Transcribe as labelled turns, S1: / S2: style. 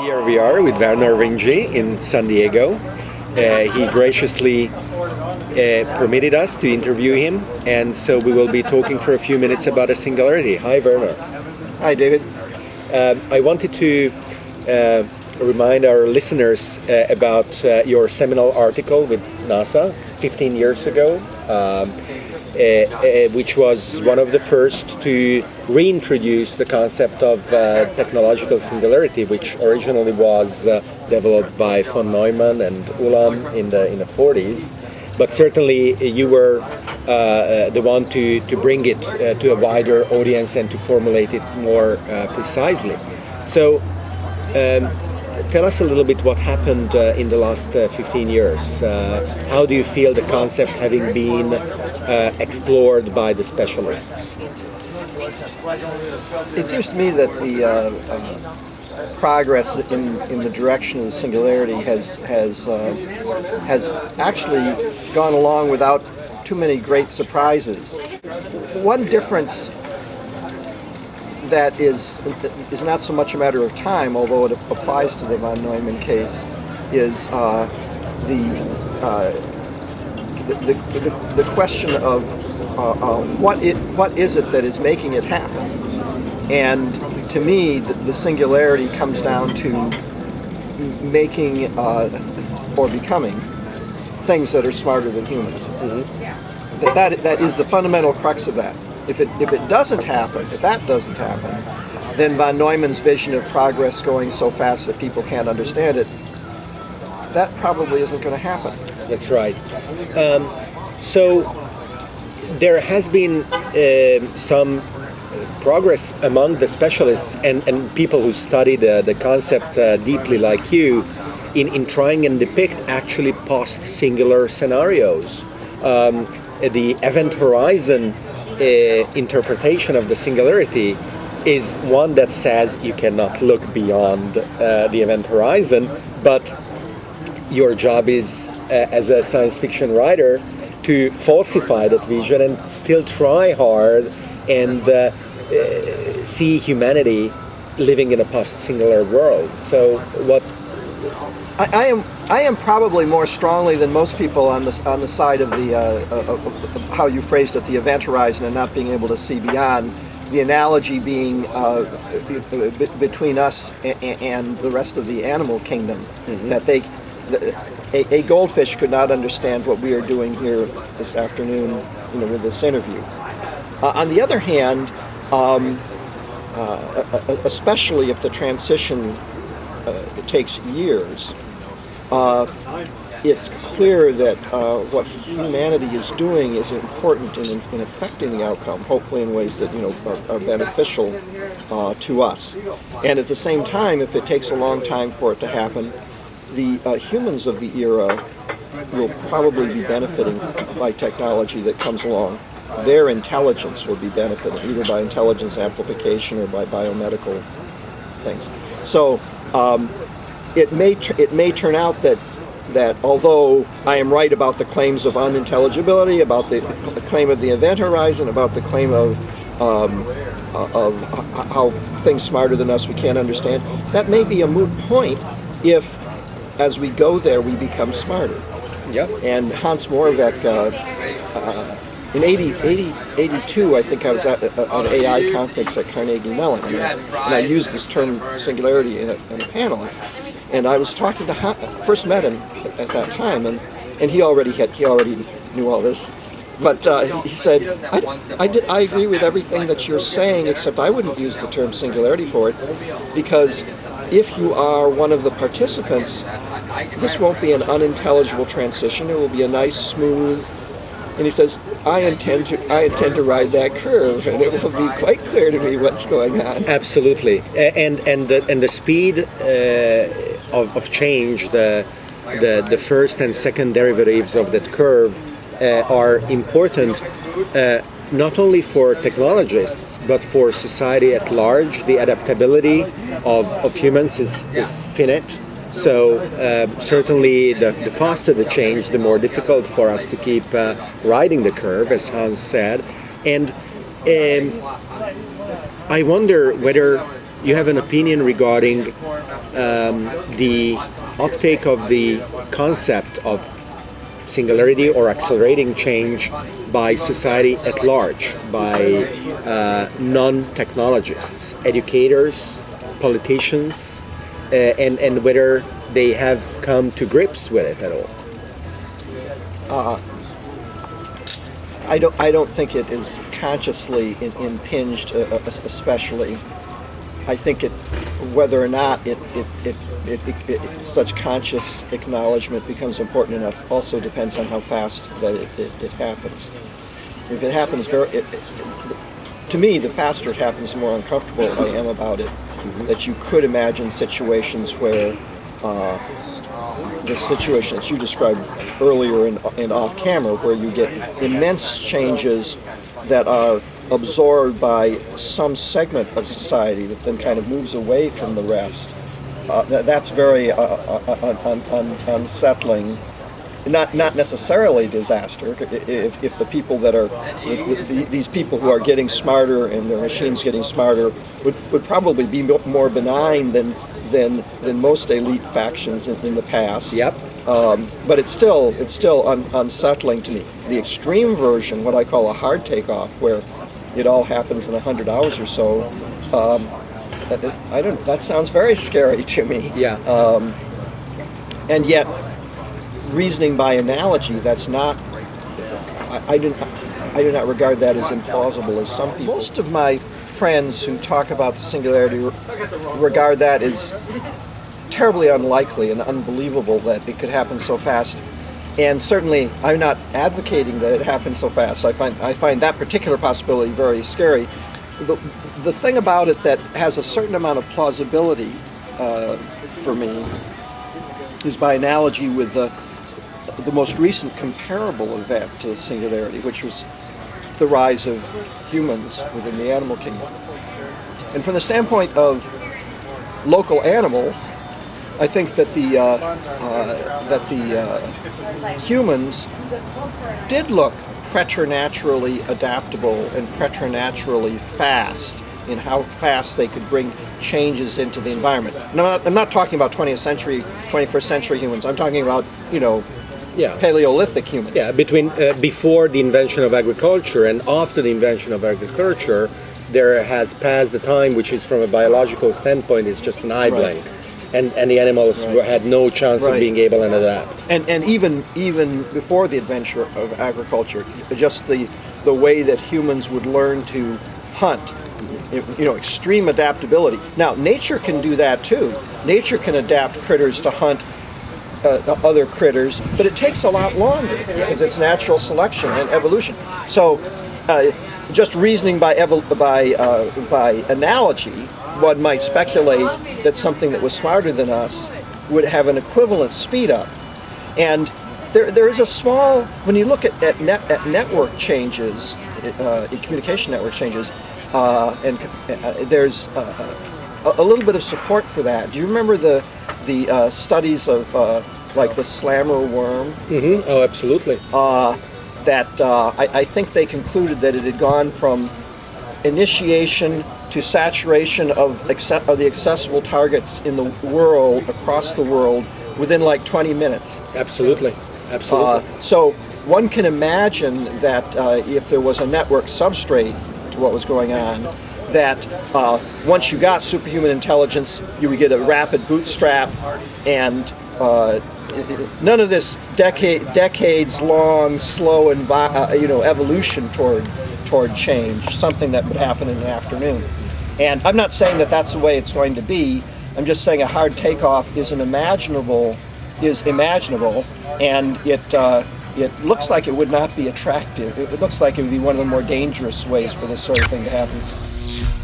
S1: Here we are with Vernor Vinge in San Diego. Uh, he graciously uh, permitted us to interview him, and so we will be talking for a few minutes about a singularity. Hi, Werner.
S2: Hi, David.
S1: Uh, I wanted to uh, remind our listeners uh, about uh, your seminal article with NASA 15 years ago. Um, which was one of the first to reintroduce the concept of uh, technological singularity, which originally was uh, developed by von Neumann and Ulam in the in the 40s. But certainly, you were uh, uh, the one to, to bring it to a wider audience and to formulate it more precisely. So. Um, tell us a little bit what happened uh, in the last uh, 15 years. Uh, how do you feel the concept having been uh, explored by the specialists?
S2: It seems to me that the uh, progress in, in the direction of the singularity has has has actually gone along without too many great surprises. One difference that is is not so much a matter of time, although it applies to the von Neumann case, is uh, the, uh, the, the, the, the question of uh, uh, what it what is it that is making it happen, and to me, the, the singularity comes down to making uh, or becoming things that are smarter than humans. Mm -hmm. That, that that is the fundamental crux of that. If it, if it doesn't happen, if that doesn't happen, then von Neumann's vision of progress going so fast that people can't understand it, that probably isn't going to happen.
S1: That's right. Um, so there has been uh, some progress among the specialists and, and people who study the, the concept uh, deeply like you in, in trying and depict actually post-singular scenarios. Um, the event horizon interpretation of the singularity is one that says you cannot look beyond uh, the event horizon, but your job is, uh, as a science fiction writer, to falsify that vision and still try hard and uh, uh, see humanity living in a post-singular world. So what
S2: I, I, am I am probably more strongly than most people on the on the side of the uh, uh, uh, how you phrased it, the event horizon, and not being able to see beyond. The analogy being uh, between us and, and, the rest of the animal kingdom, mm -hmm. that they, a, a, goldfish could not understand what we are doing here this afternoon, you know, with this interview. Uh, on the other hand, um, uh, especially if the transition takes years, uh, it's clear that uh, what humanity is doing is important in, in, affecting the outcome, hopefully in ways that you know are, are beneficial uh, to us. And at the same time, if it takes a long time for it to happen, the uh, humans of the era will probably be benefiting by technology that comes along. Their intelligence will be benefited either by intelligence amplification or by biomedical things. So um, it may it may turn out that that although I am right about the claims of unintelligibility, about the claim of the event horizon, about the claim of um, uh, of how things smarter than us we can't understand, that may be a moot point if, as we go there, we become smarter.
S1: Yep.
S2: And Hans Moravec, uh, uh, in 80, 80, 82, I think I was at an AI conference at Carnegie Mellon, and I, and I used this term singularity in a, in a panel. And I was talking to him, first met him at that time, and, and he already had he already knew all this. But uh, he said, I, I, did, I agree with everything that you're saying, except I wouldn't use the term singularity for it, because if you are one of the participants, this won't be an unintelligible transition. It will be a nice, smooth, and he says, I intend to I intend to ride that curve, and it will be quite clear to me what's going on.
S1: Absolutely, and and the, and the speed uh, of, of change, the, the the first and second derivatives of that curve uh, are important. Uh, not only for technologists, but for society at large, the adaptability of, of humans is, is finite so uh, certainly the, the, faster the change, the more difficult for us to keep uh, riding the curve, as Hans said. And um, I wonder whether you have an opinion regarding um, the uptake of the concept of singularity or accelerating change by society at large, by uh, non-technologists, educators, politicians, and, and whether they have come to grips with it at all.
S2: I don't. I don't think it is consciously in, impinged, uh, uh, especially. I think it, whether or not it, it, it, it, it, such conscious acknowledgement becomes important enough, also depends on how fast that it, happens. If it happens very, to me, the faster it happens, the more uncomfortable I am about it. That you could imagine situations where uh, the situation that you described earlier in, in off camera, where you get immense changes that are absorbed by some segment of society that then kind of moves away from the rest. Uh, that, that's very uh, uh, un, un, unsettling. Not not necessarily disaster. If, if the people that are the, the, these people who are getting smarter and their machines getting smarter would, would probably be more benign than than than most elite factions in, in the past.
S1: Yep.
S2: Um, but it's still it's still un, unsettling to me. The extreme version, what I call a hard takeoff, where it all happens in hundred hours or so. Um, that- I don't. That sounds very scary to me.
S1: Yeah.
S2: And yet, reasoning by analogy, that's not. I, I do. I do not regard that as implausible as some people. Most of my friends who talk about the singularity re- regard that as terribly unlikely and unbelievable that it could happen so fast. And certainly, I'm not advocating that it happens so fast. I find I find that particular possibility very scary. The, the thing about it that has a certain amount of plausibility uh, for me is by analogy with the the most recent comparable event to singularity, which was the rise of humans within the animal kingdom. And from the standpoint of local animals, I think that the uh, uh, that the uh, humans did look preternaturally adaptable and preternaturally fast in how fast they could bring changes into the environment. I'm not, I'm not talking about 20th century, 21st century humans. I'm talking about you know
S1: Yeah.
S2: Paleolithic humans.
S1: Yeah, between uh, before the invention of agriculture and after the invention of agriculture, there has passed the time which is from a biological standpoint is just an eye
S2: Right.
S1: and and the animals
S2: Right.
S1: were, had no chance of being able to adapt.
S2: and and even even before the adventure of agriculture, just the the way that humans would learn to hunt, you know, extreme adaptability. Now, nature can do that too. Nature can adapt critters to hunt uh, other critters, but it takes a lot longer because it's natural selection and evolution. So, uh, just reasoning by by uh, by analogy, one might speculate that something that was smarter than us would have an equivalent speed up. And there, there is a small when you look at at, net, at network changes, uh, communication network changes, uh, and uh, there's uh, a, a little bit of support for that. Do you remember the the uh, studies of uh, like the slammer worm?
S1: hmm Oh, absolutely.
S2: That uh, I, I think they concluded that it had gone from initiation to saturation of, of the accessible targets in the world across the world within like 20 minutes.
S1: absolutely. Absolutely.
S2: Uh, so one can imagine that uh, if there was a network substrate to what was going on, that uh, once you got superhuman intelligence, you would get a rapid bootstrap, and uh, none of this decade decades long slow envi- uh, you know evolution toward toward change, something that would happen in an afternoon. And I'm not saying that that's the way it's going to be. I'm just saying a hard takeoff is an imaginable is imaginable, and it uh, it looks like it would not be attractive. It looks like it would be one of the more dangerous ways for this sort of thing to happen.